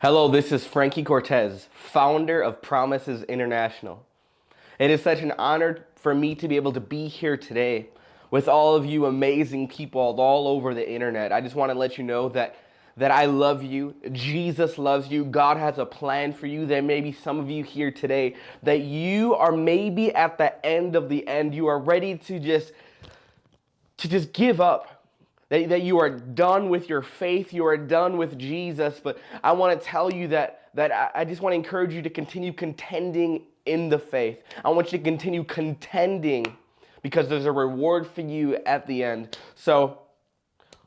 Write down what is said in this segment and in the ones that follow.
Hello, this is Frankie Cortez, founder of Promises International. It is such an honor for me to be able to be here today with all of you amazing people all over the internet. I just want to let you know that that I love you. Jesus loves you. God has a plan for you. There may be some of you here today that you are maybe at the end of the end. You are ready to just to just give up that, that you are done with your faith, you are done with Jesus. But I want to tell you that, that I, I just want to encourage you to continue contending in the faith. I want you to continue contending because there's a reward for you at the end. So,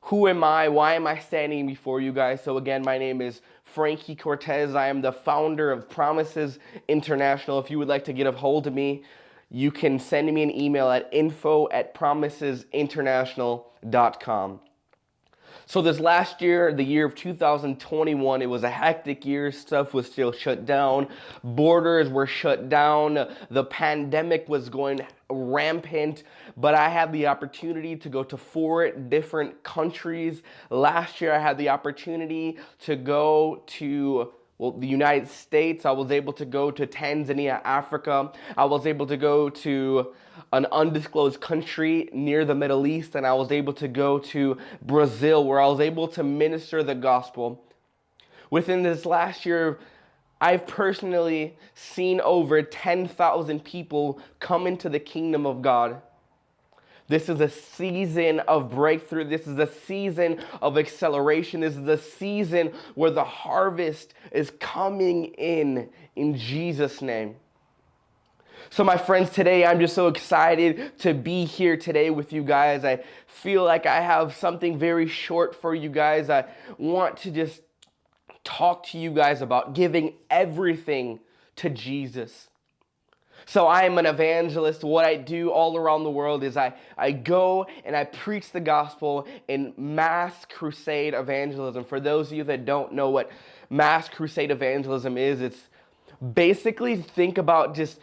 who am I? Why am I standing before you guys? So, again, my name is Frankie Cortez. I am the founder of Promises International. If you would like to get a hold of me, you can send me an email at info at promisesinternational.com. So this last year, the year of 2021, it was a hectic year. Stuff was still shut down. Borders were shut down. The pandemic was going rampant, but I had the opportunity to go to four different countries. Last year, I had the opportunity to go to well, the United States. I was able to go to Tanzania, Africa. I was able to go to an undisclosed country near the Middle East, and I was able to go to Brazil, where I was able to minister the gospel. Within this last year, I've personally seen over 10,000 people come into the kingdom of God. This is a season of breakthrough. This is a season of acceleration. This is a season where the harvest is coming in in Jesus' name. So, my friends, today I'm just so excited to be here today with you guys. I feel like I have something very short for you guys. I want to just talk to you guys about giving everything to Jesus. So I am an evangelist. What I do all around the world is I, I go and I preach the gospel in mass crusade evangelism. For those of you that don't know what mass crusade evangelism is, it's basically think about just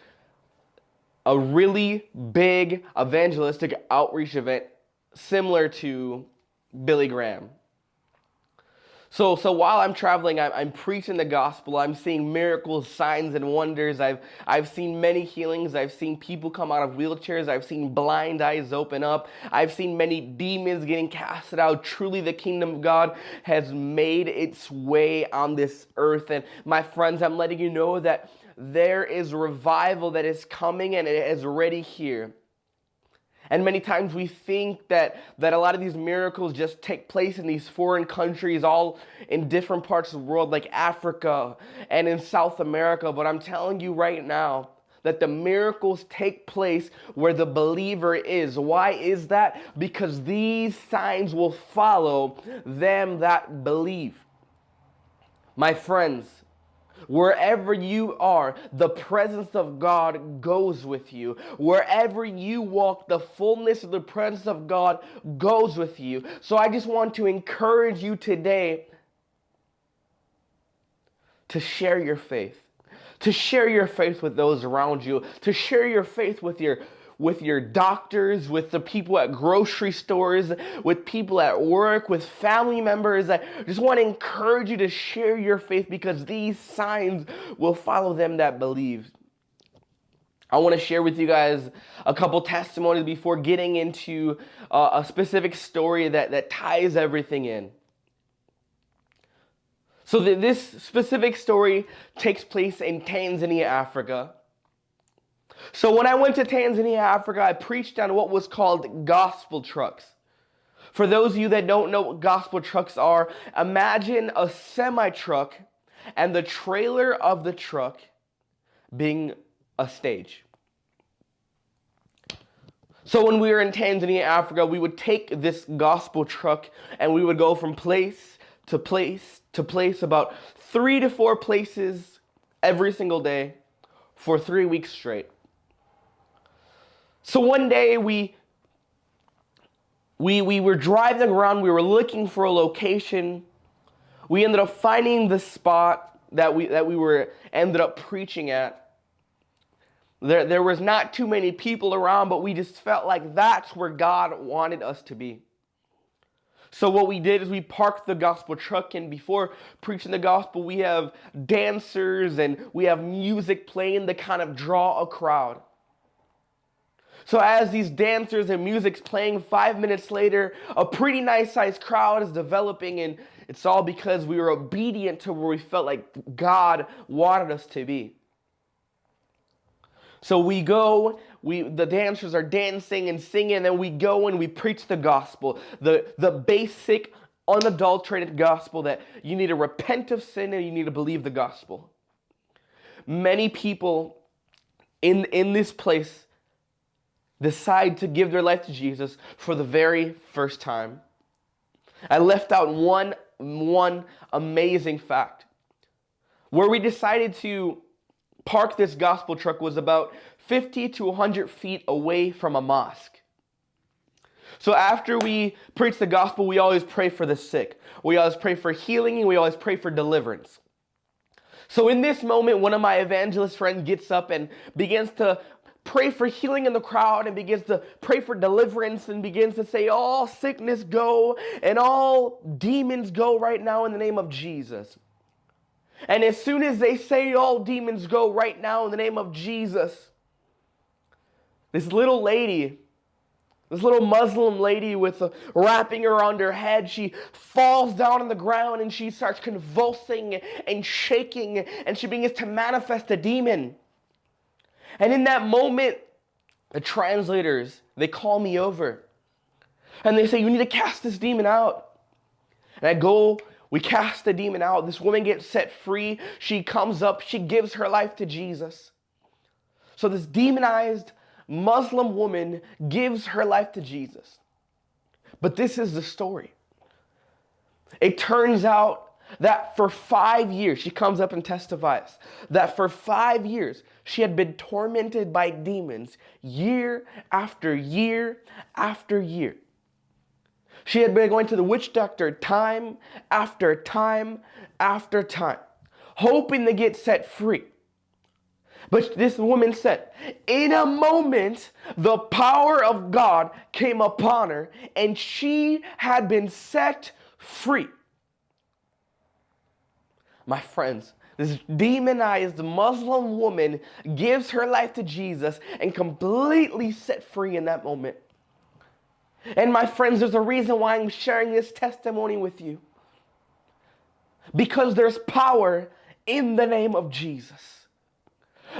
a really big evangelistic outreach event similar to Billy Graham. So, so while I'm traveling, I'm, I'm, preaching the gospel. I'm seeing miracles, signs, and wonders. I've, I've seen many healings. I've seen people come out of wheelchairs. I've seen blind eyes open up. I've seen many demons getting casted out. Truly, the kingdom of God has made its way on this earth. And my friends, I'm letting you know that there is revival that is coming and it is already here. And many times we think that, that a lot of these miracles just take place in these foreign countries, all in different parts of the world, like Africa and in South America. But I'm telling you right now, that the miracles take place where the believer is. Why is that? Because these signs will follow them that believe. My friends, Wherever you are, the presence of God goes with you. Wherever you walk, the fullness of the presence of God goes with you. So I just want to encourage you today to share your faith, to share your faith with those around you, to share your faith with your with your doctors, with the people at grocery stores, with people at work, with family members. I just want to encourage you to share your faith because these signs will follow them that believe. I want to share with you guys a couple testimonies before getting into uh, a specific story that, that ties everything in. So, this specific story takes place in Tanzania, Africa. So when I went to Tanzania, Africa, I preached on what was called gospel trucks. For those of you that don't know what gospel trucks are, imagine a semi truck and the trailer of the truck being a stage. So when we were in Tanzania, Africa, we would take this gospel truck and we would go from place to place to place, about three to four places every single day for three weeks straight. So one day we we we were driving around, we were looking for a location. We ended up finding the spot that we that we were ended up preaching at. There, there was not too many people around, but we just felt like that's where God wanted us to be. So what we did is we parked the gospel truck and before preaching the gospel, we have dancers and we have music playing to kind of draw a crowd. So as these dancers and music's playing, five minutes later, a pretty nice sized crowd is developing and it's all because we were obedient to where we felt like God wanted us to be. So we go, we the dancers are dancing and singing, and then we go and we preach the gospel, the, the basic, unadulterated gospel that you need to repent of sin and you need to believe the gospel. Many people in, in this place decide to give their life to Jesus for the very first time. I left out one, one amazing fact. Where we decided to park this gospel truck was about 50 to 100 feet away from a mosque. So after we preach the gospel, we always pray for the sick. We always pray for healing and we always pray for deliverance. So in this moment, one of my evangelist friends gets up and begins to pray for healing in the crowd and begins to pray for deliverance and begins to say, All sickness go and all demons go right now in the name of Jesus. And as soon as they say all demons go right now in the name of Jesus, this little lady, this little Muslim lady with a wrapping around her head, she falls down on the ground and she starts convulsing and shaking and she begins to manifest a demon. And in that moment, the translators, they call me over and they say, You need to cast this demon out. And I go we cast the demon out. This woman gets set free. She comes up. She gives her life to Jesus. So this demonized Muslim woman gives her life to Jesus. But this is the story. It turns out that for five years, she comes up and testifies that for five years, she had been tormented by demons year after year after year. She had been going to the witch doctor time after time after time, hoping to get set free. But this woman said, in a moment, the power of God came upon her and she had been set free. My friends, this demonized Muslim woman gives her life to Jesus and completely set free in that moment. And my friends, there's a reason why I'm sharing this testimony with you. Because there's power in the name of Jesus.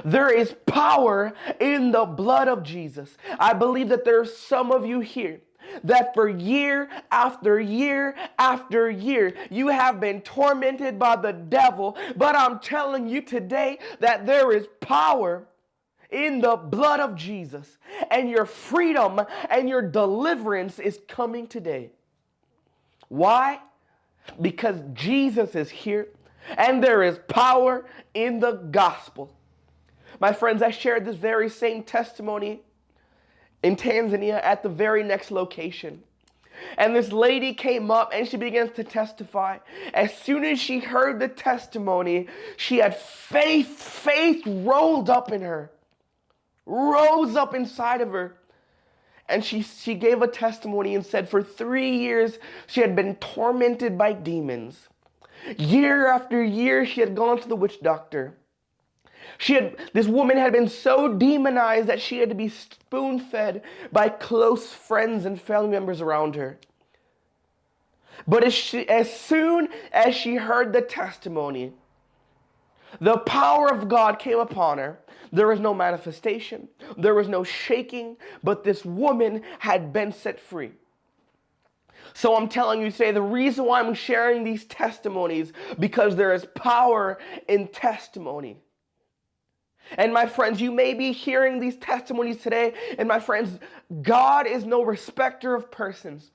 There is power in the blood of Jesus. I believe that there's some of you here that for year after year after year you have been tormented by the devil. But I'm telling you today that there is power in the blood of Jesus. And your freedom and your deliverance is coming today. Why? Because Jesus is here and there is power in the gospel. My friends, I shared this very same testimony in Tanzania at the very next location. And this lady came up and she begins to testify. As soon as she heard the testimony, she had faith, faith rolled up in her rose up inside of her. And she, she gave a testimony and said for three years she had been tormented by demons. Year after year she had gone to the witch doctor. She had, this woman had been so demonized that she had to be spoon fed by close friends and family members around her. But as, she, as soon as she heard the testimony, the power of God came upon her. There was no manifestation, there was no shaking, but this woman had been set free. So I'm telling you today, the reason why I'm sharing these testimonies, because there is power in testimony. And my friends, you may be hearing these testimonies today, and my friends, God is no respecter of persons.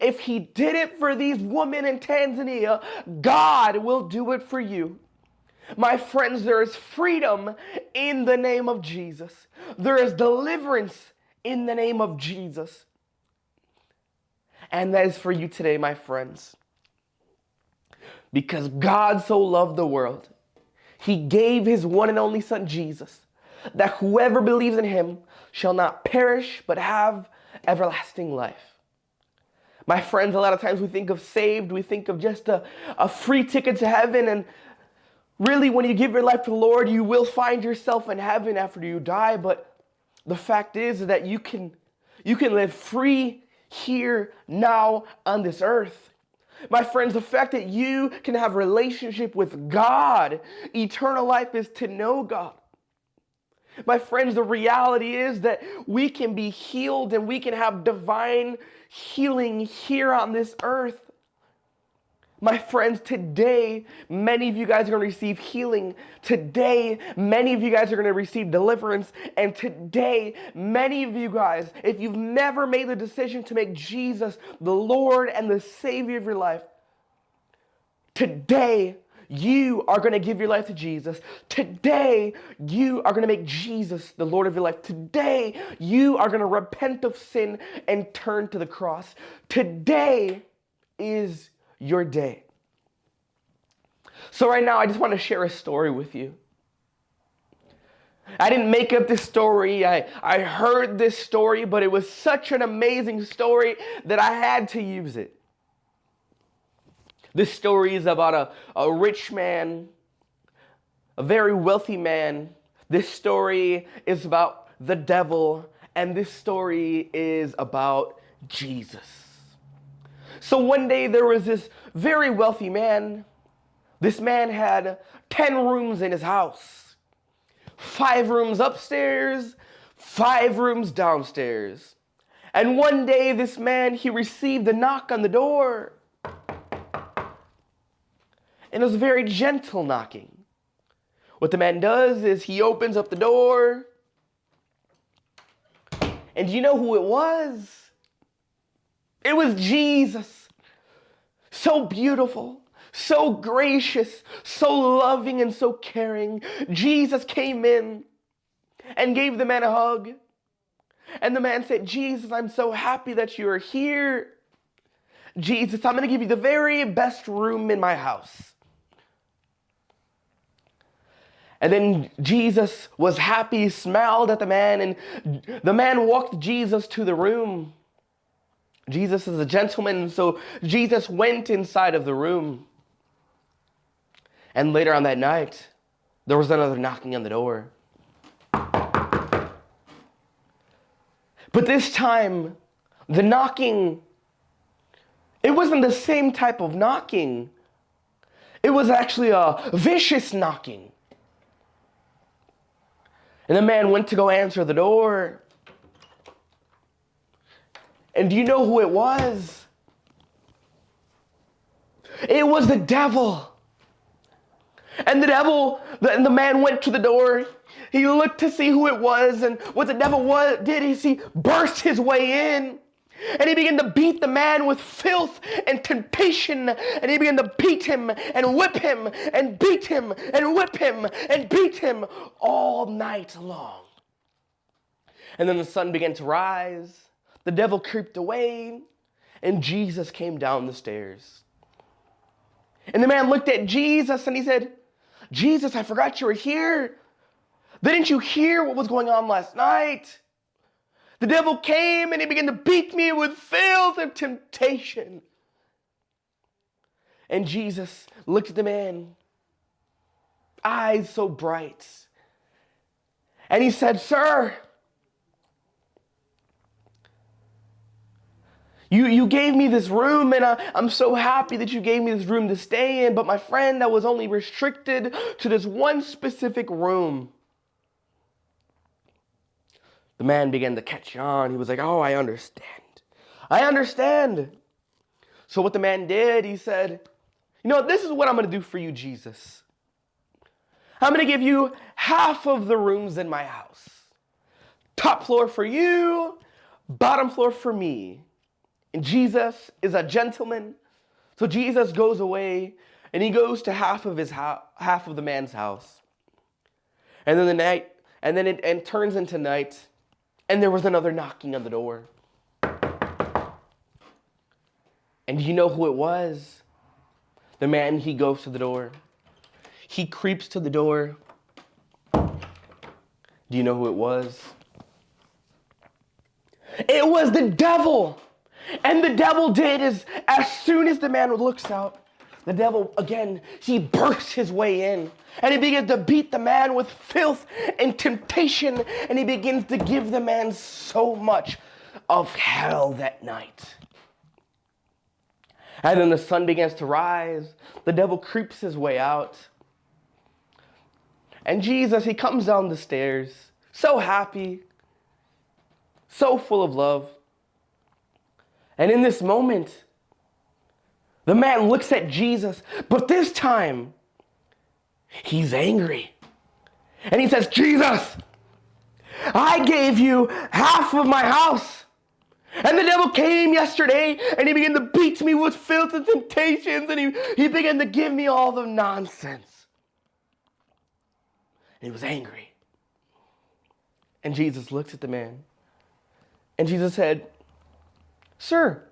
If he did it for these women in Tanzania, God will do it for you. My friends, there is freedom in the name of Jesus. There is deliverance in the name of Jesus. And that is for you today, my friends. Because God so loved the world, he gave his one and only Son, Jesus, that whoever believes in him shall not perish but have everlasting life. My friends, a lot of times we think of saved, we think of just a, a free ticket to heaven. And really, when you give your life to the Lord, you will find yourself in heaven after you die. But the fact is that you can, you can live free here, now, on this earth. My friends, the fact that you can have relationship with God, eternal life is to know God. My friends, the reality is that we can be healed and we can have divine healing here on this earth. My friends, today, many of you guys are going to receive healing. Today, many of you guys are going to receive deliverance. And today, many of you guys, if you've never made the decision to make Jesus the Lord and the Savior of your life, today, you are going to give your life to Jesus. Today, you are going to make Jesus the Lord of your life. Today, you are going to repent of sin and turn to the cross. Today is your day. So, right now, I just want to share a story with you. I didn't make up this story. I, I heard this story, but it was such an amazing story that I had to use it. This story is about a, a rich man, a very wealthy man. This story is about the devil, and this story is about Jesus. So one day there was this very wealthy man. This man had 10 rooms in his house, five rooms upstairs, five rooms downstairs. And one day this man, he received a knock on the door. And it was a very gentle knocking. What the man does is he opens up the door. And do you know who it was? It was Jesus. So beautiful, so gracious, so loving, and so caring. Jesus came in and gave the man a hug. And the man said, Jesus, I'm so happy that you are here. Jesus, I'm going to give you the very best room in my house. And then Jesus was happy, smiled at the man, and the man walked Jesus to the room. Jesus is a gentleman, so Jesus went inside of the room. And later on that night, there was another knocking on the door. But this time, the knocking, it wasn't the same type of knocking. It was actually a vicious knocking. And the man went to go answer the door. And do you know who it was? It was the devil. And the devil, the, and the man went to the door. He looked to see who it was, and what the devil was, did is he burst his way in. And he began to beat the man with filth and temptation. And he began to beat him and whip him and beat him and whip him and beat him all night long. And then the sun began to rise. The devil creeped away, and Jesus came down the stairs. And the man looked at Jesus and he said, Jesus, I forgot you were here. Didn't you hear what was going on last night? The devil came and he began to beat me with filth and temptation. And Jesus looked at the man, eyes so bright, and he said, Sir, You, you gave me this room, and I, I'm so happy that you gave me this room to stay in. But my friend, I was only restricted to this one specific room. The man began to catch on. He was like, Oh, I understand. I understand. So, what the man did, he said, You know, this is what I'm going to do for you, Jesus. I'm going to give you half of the rooms in my house. Top floor for you, bottom floor for me. And Jesus is a gentleman. So Jesus goes away and he goes to half of his half of the man's house. And then the night, and then it and turns into night, and there was another knocking on the door. And you know who it was? The man, he goes to the door. He creeps to the door. Do you know who it was? It was the devil. And the devil did is as soon as the man looks out, the devil again, he bursts his way in and he begins to beat the man with filth and temptation and he begins to give the man so much of hell that night. And then the sun begins to rise. The devil creeps his way out. And Jesus, he comes down the stairs, so happy, so full of love. And in this moment, the man looks at Jesus, but this time, he's angry. And he says, Jesus, I gave you half of my house. And the devil came yesterday and he began to beat me with filth and temptations and he, he began to give me all the nonsense. And he was angry. And Jesus looked at the man and Jesus said, Sir,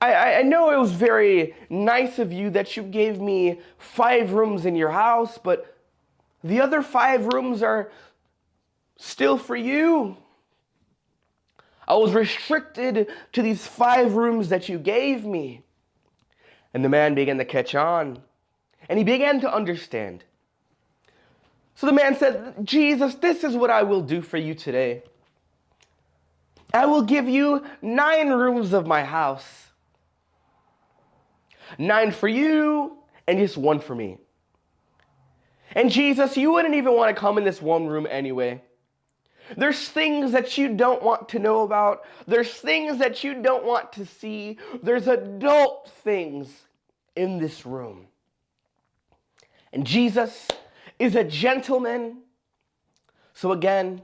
I, I know it was very nice of you that you gave me five rooms in your house, but the other five rooms are still for you. I was restricted to these five rooms that you gave me. And the man began to catch on, and he began to understand. So the man said, Jesus, this is what I will do for you today. I will give you nine rooms of my house. Nine for you, and just one for me. And Jesus, you wouldn't even want to come in this one room anyway. There's things that you don't want to know about. There's things that you don't want to see. There's adult things in this room. And Jesus is a gentleman. So again,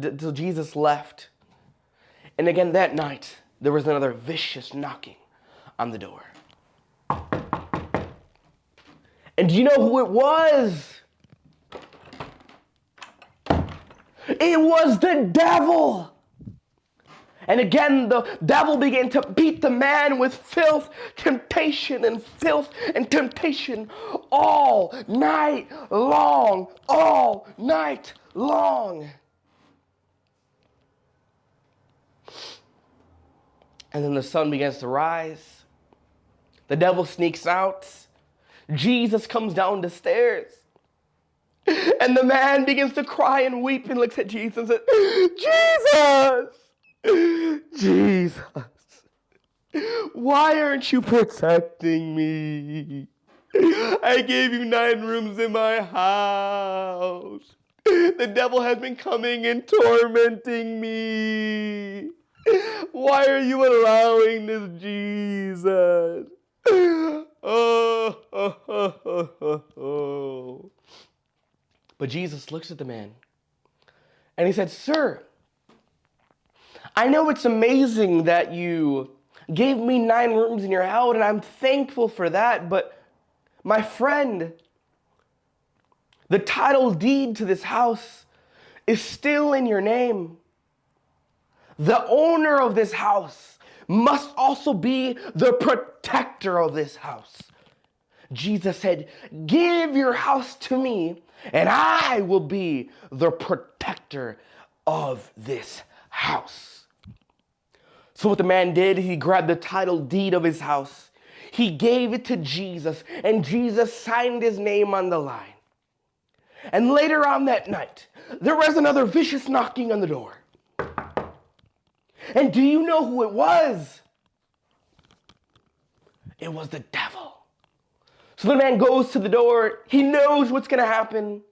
till Jesus left. And again that night, there was another vicious knocking on the door. And do you know who it was? It was the devil. And again, the devil began to beat the man with filth, temptation, and filth and temptation all night long. All night long. And then the sun begins to rise. The devil sneaks out. Jesus comes down the stairs. And the man begins to cry and weep and looks at Jesus and says, Jesus, Jesus, why aren't you protecting me? I gave you nine rooms in my house. The devil has been coming and tormenting me. Why are you allowing this, Jesus? Oh, oh, oh. But Jesus looks at the man and he said, Sir, I know it's amazing that you gave me nine rooms in your house, and I'm thankful for that, but my friend, the title deed to this house is still in your name. The owner of this house must also be the protector of this house. Jesus said, Give your house to me, and I will be the protector of this house. So, what the man did, he grabbed the title deed of his house, he gave it to Jesus, and Jesus signed his name on the line. And later on that night, there was another vicious knocking on the door. And do you know who it was? It was the devil. So the man goes to the door. He knows what's going to happen.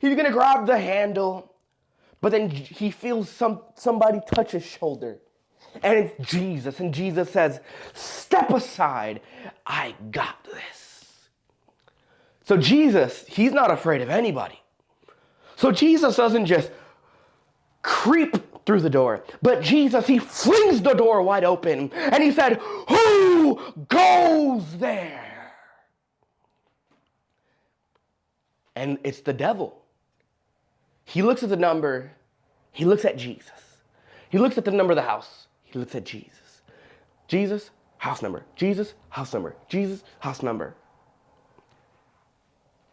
He's going to grab the handle. But then he feels some, somebody touch his shoulder. And it's Jesus. And Jesus says, Step aside. I got this. So Jesus, he's not afraid of anybody. So Jesus doesn't just creep through the door, but Jesus, he flings the door wide open and he said, Who goes there? and it's the devil. He looks at the number, he looks at Jesus. He looks at the number of the house, he looks at Jesus. Jesus, house number. Jesus, house number. Jesus, house number.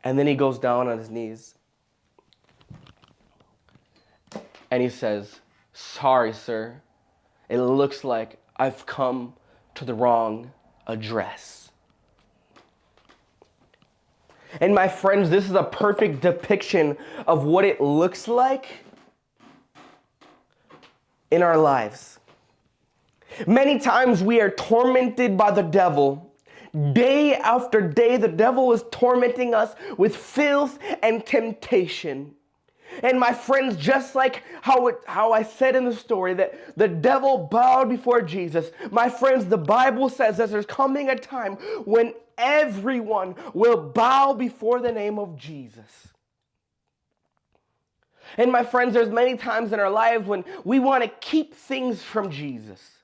And then he goes down on his knees and he says, Sorry, sir. it looks like I've come to the wrong address. And my friends, this is a perfect depiction of what it looks like in our lives. Many times we are tormented by the devil. Day after day, the devil is tormenting us with filth and temptation. And my friends, just like how, it, how I said in the story that the devil bowed before Jesus, my friends, the Bible says that there's coming a time when everyone will bow before the name of Jesus. And my friends, there's many times in our lives when we want to keep things from Jesus.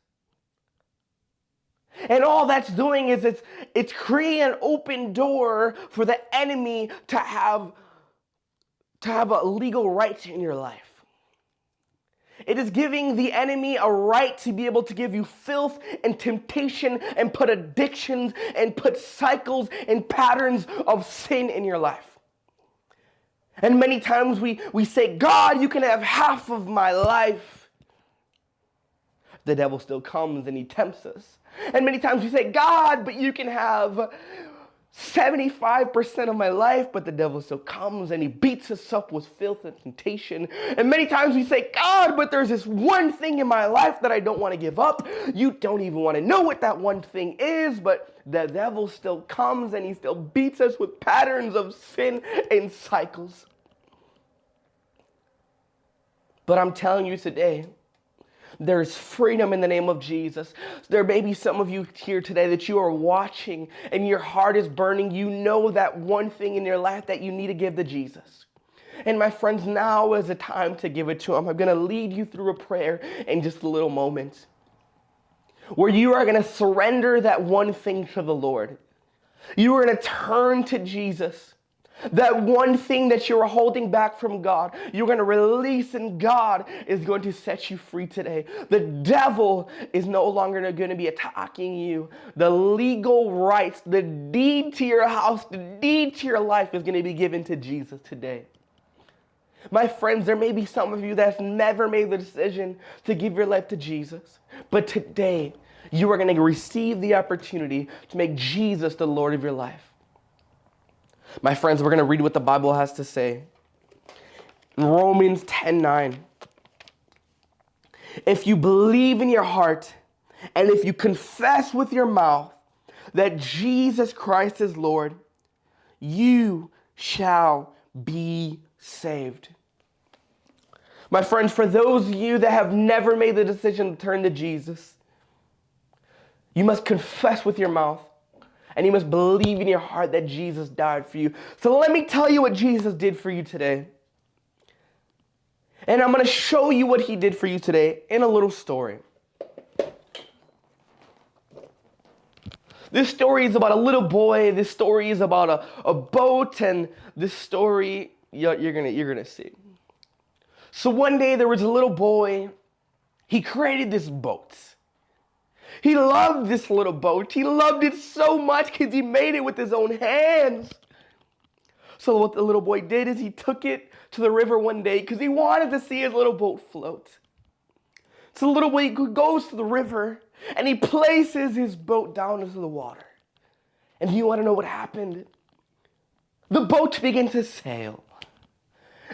And all that's doing is it's, it's creating an open door for the enemy to have, to have a legal right in your life. It is giving the enemy a right to be able to give you filth and temptation and put addictions and put cycles and patterns of sin in your life. And many times we, we say, God, you can have half of my life. The devil still comes and he tempts us. And many times we say, God, but you can have 75% of my life, but the devil still comes and he beats us up with filth and temptation. And many times we say, God, but there's this one thing in my life that I don't want to give up. You don't even want to know what that one thing is, but the devil still comes and he still beats us with patterns of sin and cycles. But I'm telling you today, there's freedom in the name of Jesus. There may be some of you here today that you are watching and your heart is burning. You know that one thing in your life that you need to give to Jesus. And my friends, now is the time to give it to Him. I'm going to lead you through a prayer in just a little moment where you are going to surrender that one thing to the Lord. You are going to turn to Jesus. That one thing that you're holding back from God, you're going to release, and God is going to set you free today. The devil is no longer going to be attacking you. The legal rights, the deed to your house, the deed to your life is going to be given to Jesus today. My friends, there may be some of you that's never made the decision to give your life to Jesus, but today you are going to receive the opportunity to make Jesus the Lord of your life. My friends, we're going to read what the Bible has to say. In Romans 10 9. If you believe in your heart and if you confess with your mouth that Jesus Christ is Lord, you shall be saved. My friends, for those of you that have never made the decision to turn to Jesus, you must confess with your mouth and you must believe in your heart that Jesus died for you. So let me tell you what Jesus did for you today. And I'm going to show you what he did for you today in a little story. This story is about a little boy. This story is about a, a boat. And this story, you're, you're going you're gonna see. So one day there was a little boy. He created this boat. He loved this little boat. He loved it so much because he made it with his own hands. So what the little boy did is he took it to the river one day because he wanted to see his little boat float. So the little boy goes to the river and he places his boat down into the water. And you want to know what happened? The boat began to sail.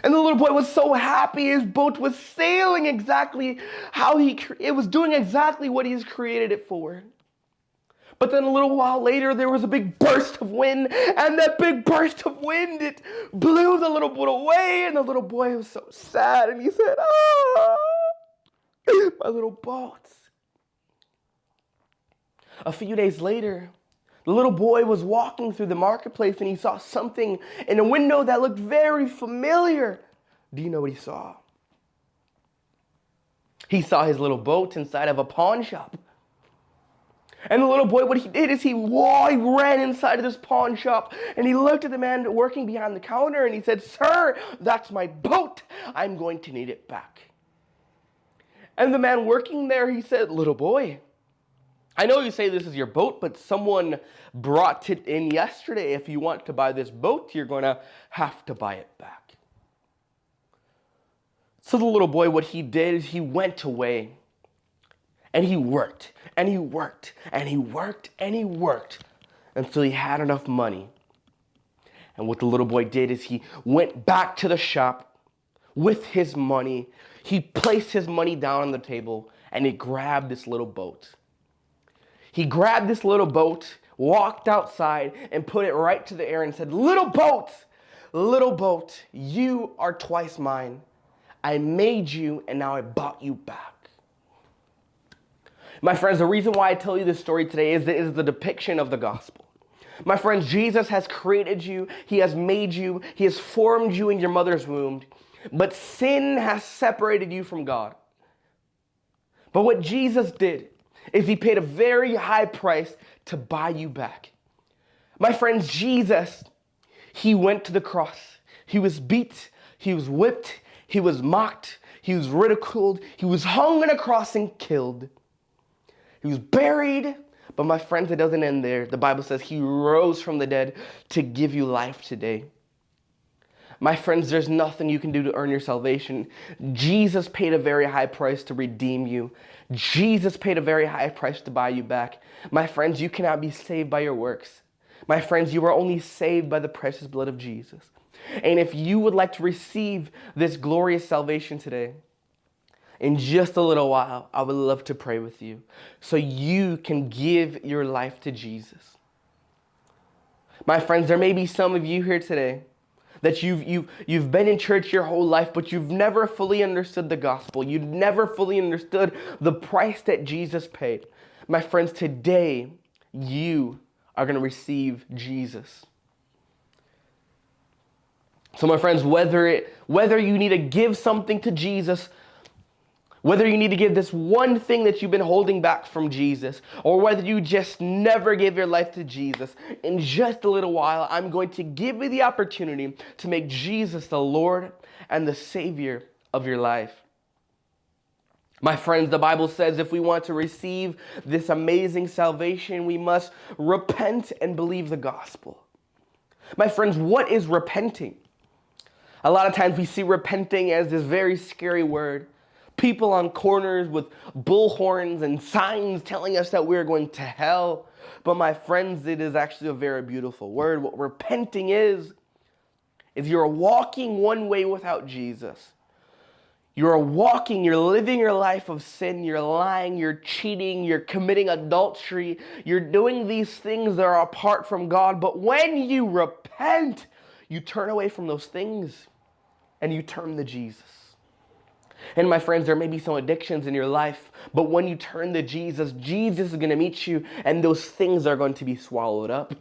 And the little boy was so happy his boat was sailing exactly how he, it was doing exactly what he's created it for. But then a little while later, there was a big burst of wind, and that big burst of wind, it blew the little boat away, and the little boy was so sad, and he said, ah, my little boat. A few days later, the little boy was walking through the marketplace and he saw something in a window that looked very familiar. Do you know what he saw? He saw his little boat inside of a pawn shop. And the little boy, what he did is he, whoa, he ran inside of this pawn shop and he looked at the man working behind the counter and he said, Sir, that's my boat. I'm going to need it back. And the man working there, he said, Little boy, I know you say this is your boat, but someone brought it in yesterday. If you want to buy this boat, you're going to have to buy it back. So the little boy, what he did is he went away And he worked and he worked and he worked and he worked until he had enough money. And what the little boy did is he went back to the shop with his money. He placed his money down on the table and he grabbed this little boat. He grabbed this little boat, walked outside, and put it right to the air and said, Little boat, little boat, you are twice mine. I made you and now I bought you back. My friends, the reason why I tell you this story today is is the depiction of the gospel. My friends, Jesus has created you, He has made you, He has formed you in your mother's womb, but sin has separated you from God. But what Jesus did is He paid a very high price to buy you back. My friends, Jesus, He went to the cross. He was beat, He was whipped, He was mocked, He was ridiculed, He was hung on a cross and killed. He was buried, but my friends, it doesn't end there. The Bible says he rose from the dead to give you life today. My friends, there's nothing you can do to earn your salvation. Jesus paid a very high price to redeem you. Jesus paid a very high price to buy you back. My friends, you cannot be saved by your works. My friends, you are only saved by the precious blood of Jesus. And if you would like to receive this glorious salvation today, in just a little while, I would love to pray with you so you can give your life to Jesus. My friends, there may be some of you here today that you've, you've, you've been in church your whole life, but you've never fully understood the gospel. You've never fully understood the price that Jesus paid. My friends, today you are going to receive Jesus. So my friends, whether it whether you need to give something to Jesus whether you need to give this one thing that you've been holding back from Jesus, or whether you just never gave your life to Jesus, in just a little while, I'm going to give you the opportunity to make Jesus the Lord and the Savior of your life. My friends, the Bible says if we want to receive this amazing salvation, we must repent and believe the gospel. My friends, what is repenting? A lot of times we see repenting as this very scary word people on corners with bullhorns and signs telling us that we're going to hell. But my friends, it is actually a very beautiful word. What repenting is, is you're walking one way without Jesus. You're walking, you're living your life of sin, you're lying, you're cheating, you're committing adultery, you're doing these things that are apart from God. But when you repent, you turn away from those things and you turn to Jesus. And my friends, there may be some addictions in your life, but when you turn to Jesus, Jesus is going to meet you and those things are going to be swallowed up.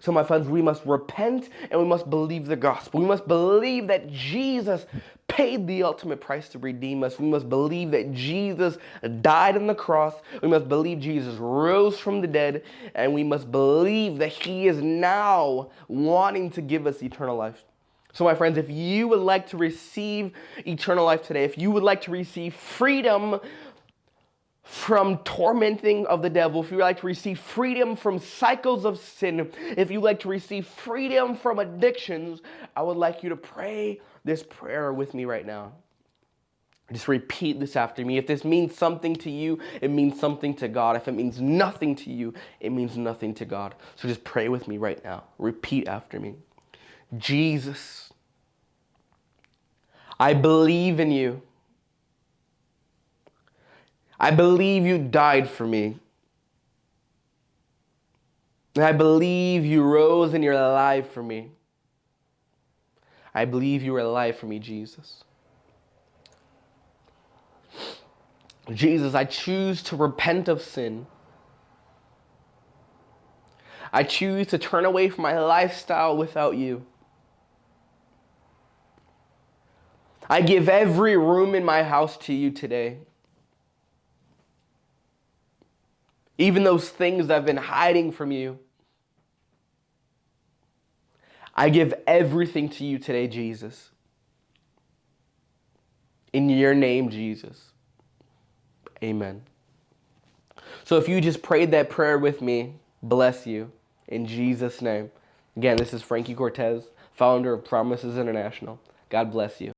So, my friends, we must repent and we must believe the gospel. We must believe that Jesus paid the ultimate price to redeem us. We must believe that Jesus died on the cross. We must believe Jesus rose from the dead. And we must believe that he is now wanting to give us eternal life. So, my friends, if you would like to receive eternal life today, if you would like to receive freedom from tormenting of the devil, if you would like to receive freedom from cycles of sin, if you would like to receive freedom from addictions, I would like you to pray this prayer with me right now. Just repeat this after me. If this means something to you, it means something to God. If it means nothing to you, it means nothing to God. So just pray with me right now. Repeat after me. Jesus, I believe in you. I believe you died for me. And I believe you rose and you're alive for me. I believe you are alive for me, Jesus. Jesus, I choose to repent of sin. I choose to turn away from my lifestyle without you. I give every room in my house to you today. Even those things I've been hiding from you. I give everything to you today, Jesus. In your name, Jesus. Amen. So if you just prayed that prayer with me, bless you. In Jesus' name. Again, this is Frankie Cortez, founder of Promises International. God bless you.